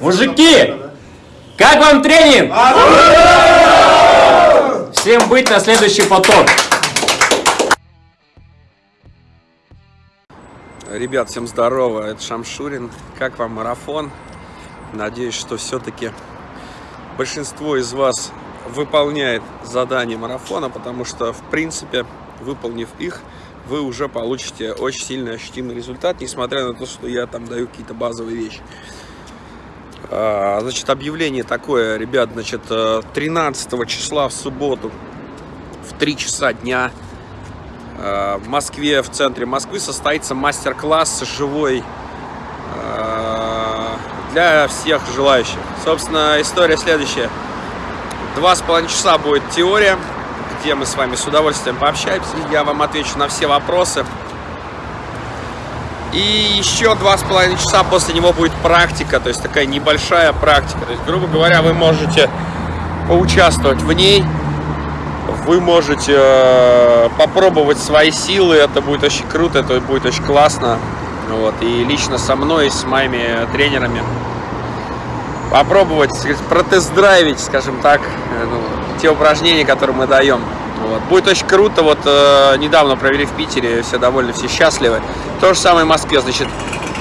Мужики, как вам тренинг? Всем быть на следующий поток. Ребят, всем здорово, это Шамшурин. Как вам марафон? Надеюсь, что все-таки большинство из вас выполняет задание марафона, потому что, в принципе, выполнив их, вы уже получите очень сильно ощутимый результат, несмотря на то, что я там даю какие-то базовые вещи. А, значит, объявление такое, ребят, значит, 13 э, числа в субботу в 3 часа дня э, в Москве, в центре Москвы состоится мастер-класс живой э, для всех желающих. Собственно, история следующая. Два с половиной часа будет теория, где мы с вами с удовольствием пообщаемся. Я вам отвечу на все вопросы. И еще два с половиной часа после него будет практика, то есть такая небольшая практика. То есть, грубо говоря, вы можете поучаствовать в ней, вы можете э, попробовать свои силы, это будет очень круто, это будет очень классно. Вот. И лично со мной, с моими тренерами попробовать, сказать, протест-драйвить, скажем так, э, ну, те упражнения, которые мы даем. Вот. Будет очень круто, вот э, недавно провели в Питере, все довольны, все счастливы. То же самое в Москве, значит,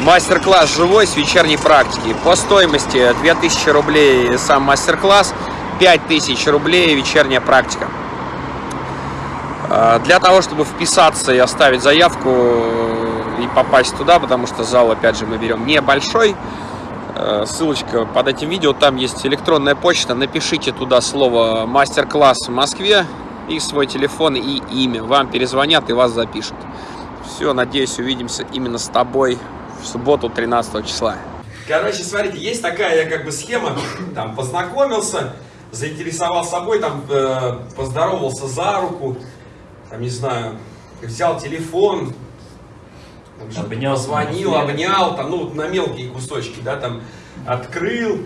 мастер-класс живой с вечерней практики. По стоимости 2000 рублей сам мастер-класс, 5000 рублей вечерняя практика. Э, для того, чтобы вписаться и оставить заявку и попасть туда, потому что зал, опять же, мы берем небольшой, Э, ссылочка под этим видео, там есть электронная почта, напишите туда слово мастер-класс в Москве и свой телефон и имя, вам перезвонят и вас запишут. Все, надеюсь, увидимся именно с тобой в субботу 13 числа. Короче, смотрите, есть такая как бы схема, там познакомился, заинтересовал собой, там э, поздоровался за руку, там не знаю, взял телефон, обнял, звонил, обнял, там, ну, на мелкие кусочки, да, там, открыл,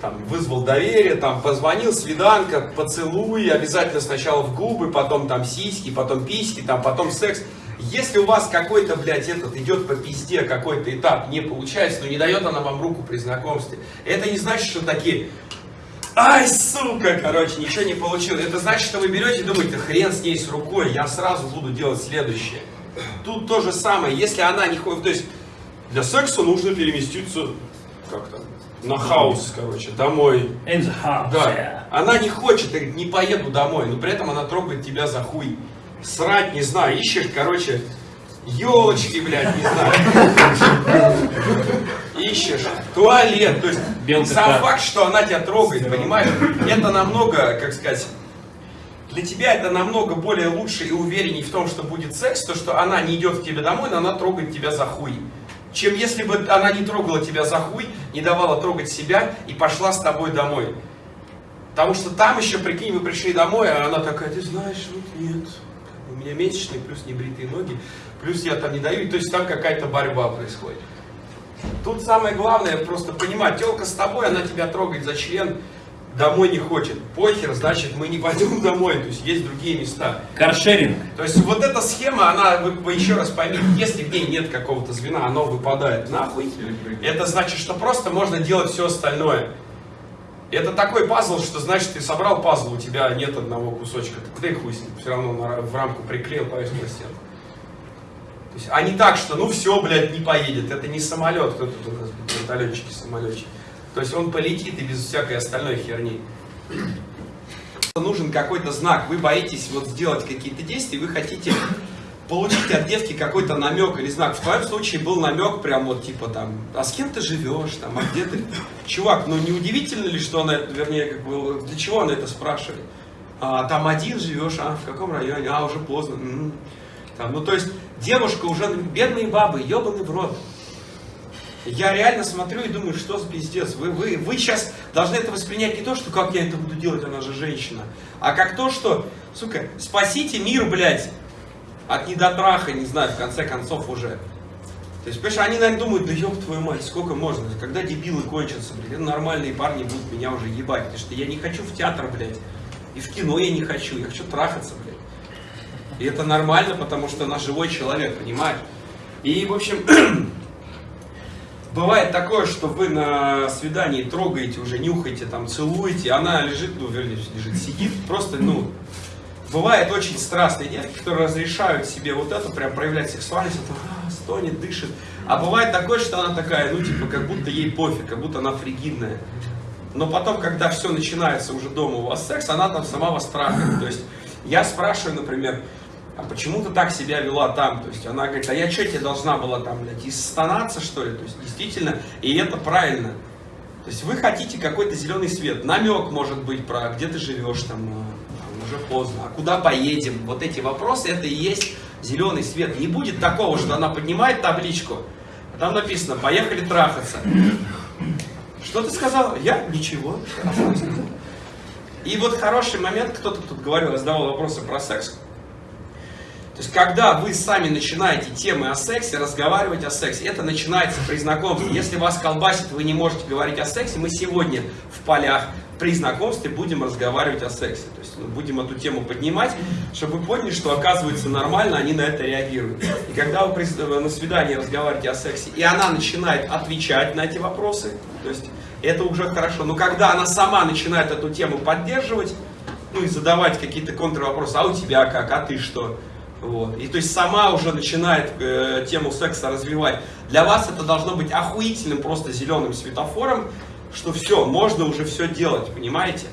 там, вызвал доверие, там, позвонил, свиданка, поцелуй, обязательно сначала в губы, потом там сиськи, потом письки, там, потом секс. Если у вас какой-то, блядь, этот идет по пизде, какой-то этап не получается, но не дает она вам руку при знакомстве, это не значит, что такие, ай, сука, короче, ничего не получил. Это значит, что вы берете и думаете, хрен с ней с рукой, я сразу буду делать следующее. Тут то же самое, если она не ходит, то есть для секса нужно переместиться как то на хаус, короче, домой. In the house, да. Yeah. Она не хочет, не поеду домой, но при этом она трогает тебя за хуй. Срать, не знаю, ищешь, короче, елочки, блядь, не знаю. Ищешь туалет, то есть сам факт, что она тебя трогает, понимаешь, это намного, как сказать, для тебя это намного более лучше и уверенней в том, что будет секс, то, что она не идет к тебе домой, но она трогает тебя за хуй. Чем если бы она не трогала тебя за хуй, не давала трогать себя и пошла с тобой домой. Потому что там еще, прикинь, вы пришли домой, а она такая, ты знаешь, вот нет, у меня месячные, плюс небритые ноги, плюс я там не даю, то есть там какая-то борьба происходит. Тут самое главное просто понимать, телка с тобой, она тебя трогает за член, домой не хочет. Похер, значит, мы не пойдем домой, то есть есть другие места. Каршеринг. То есть вот эта схема, она, вы, вы еще раз поймите, если в ней нет какого-то звена, оно выпадает нахуй, это значит, что просто можно делать все остальное. Это такой пазл, что значит, ты собрал пазл, у тебя нет одного кусочка, ты их хуй все равно на- в рамку приклеил, повесил на стену. То есть, а не так, что ну все, блядь, не поедет, это не самолет, кто тут у нас вертолетчики, самолетчики. То есть он полетит и без всякой остальной херни. Нужен какой-то знак, вы боитесь вот сделать какие-то действия, вы хотите получить от девки какой-то намек или знак. В твоем случае был намек прям вот типа там, а с кем ты живешь, там, а где ты? Чувак, ну не удивительно ли, что она, вернее, как бы, для чего она это спрашивает? А, там один живешь, а в каком районе? А, уже поздно. М. Там, ну то есть девушка уже, бедные бабы, ебаный в рот. Я реально смотрю и думаю, что за пиздец. Вы, вы, вы сейчас должны это воспринять не то, что как я это буду делать, она же женщина, а как то, что, сука, спасите мир, блядь, от недотраха, не знаю, в конце концов уже. То есть, понимаешь, они, наверное, думают, да ёб твою мать, сколько можно, когда дебилы кончатся, блядь, нормальные парни будут меня уже ебать, потому что я не хочу в театр, блядь, и в кино я не хочу, я хочу трахаться, блядь. И это нормально, потому что она живой человек, понимаешь? И, в общем, Бывает такое, что вы на свидании трогаете, уже нюхаете, там, целуете, она лежит, ну, вернее, лежит, сидит, просто, ну, бывает очень страстные девки, которые разрешают себе вот это, прям проявлять сексуальность, это, а, стонет, дышит. А бывает такое, что она такая, ну, типа, как будто ей пофиг, как будто она фригидная. Но потом, когда все начинается уже дома у вас секс, она там сама вас трахает. То есть я спрашиваю, например, а почему ты так себя вела там? То есть она говорит, а я что тебе должна была там, блядь, истонаться, что ли? То есть действительно, и это правильно. То есть вы хотите какой-то зеленый свет, намек может быть про где ты живешь э, там, уже поздно, а куда поедем? Вот эти вопросы, это и есть зеленый свет. Не будет такого, что она поднимает табличку, а там написано, поехали трахаться. Что ты сказал? Я? Ничего. А что я сказал? И вот хороший момент, кто-то тут говорил, задавал вопросы про секс. То есть, когда вы сами начинаете темы о сексе, разговаривать о сексе, это начинается при знакомстве. Если вас колбасит, вы не можете говорить о сексе, мы сегодня в полях при знакомстве будем разговаривать о сексе. То есть, ну, будем эту тему поднимать, чтобы вы поняли, что оказывается нормально, они на это реагируют. И когда вы на свидании разговариваете о сексе, и она начинает отвечать на эти вопросы, то есть, это уже хорошо. Но когда она сама начинает эту тему поддерживать, ну и задавать какие-то контрвопросы, а у тебя как, а ты что? Вот. И то есть сама уже начинает э, тему секса развивать. Для вас это должно быть охуительным просто зеленым светофором, что все, можно уже все делать, понимаете?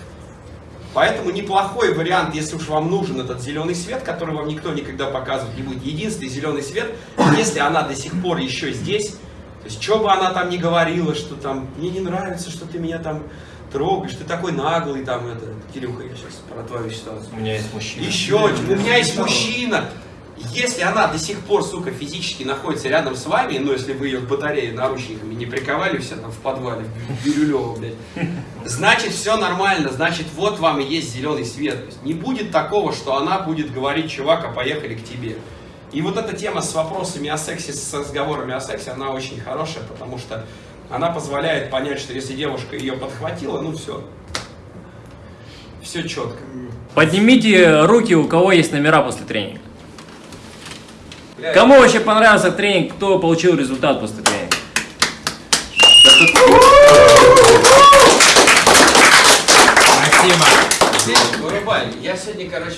Поэтому неплохой вариант, если уж вам нужен этот зеленый свет, который вам никто никогда показывать не будет. Единственный зеленый свет, если она до сих пор еще здесь, то есть что бы она там ни говорила, что там, мне не нравится, что ты меня там трогаешь, ты такой наглый, там, это, Кирюха, я сейчас про твою ситуацию. У меня есть мужчина. Еще, у меня есть мужчина. Если она до сих пор, сука, физически находится рядом с вами, ну, если вы ее к батарее наручниками не приковали все там в подвале, в Бирюлево, блядь, значит, все нормально, значит, вот вам и есть зеленый свет. То есть не будет такого, что она будет говорить, чувак, а поехали к тебе. И вот эта тема с вопросами о сексе, с разговорами о сексе, она очень хорошая, потому что она позволяет понять, что если девушка ее подхватила, ну все. Все четко. Поднимите руки, у кого есть номера после тренинга. Кому вообще понравился тренинг, кто получил результат после тренинга? Спасибо. Вырубай. Я сегодня, короче,